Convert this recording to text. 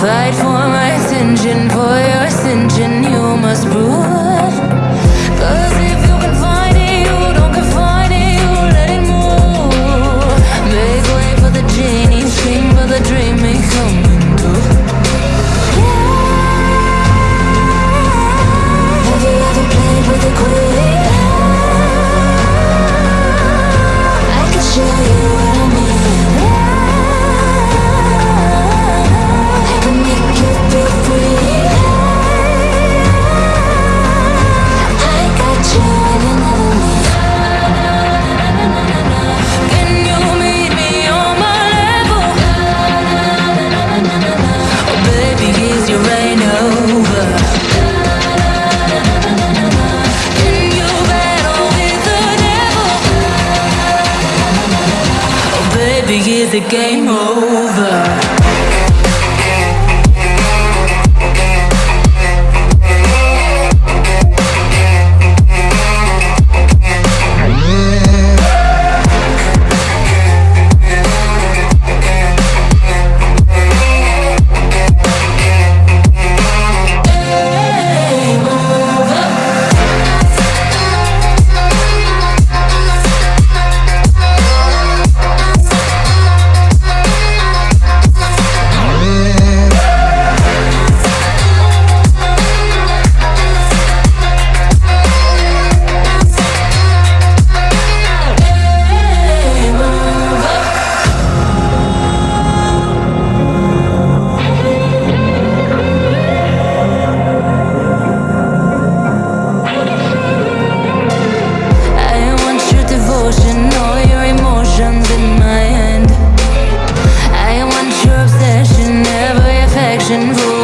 Fight for my attention, for your ascension, you must brew. baby, is it game over? vision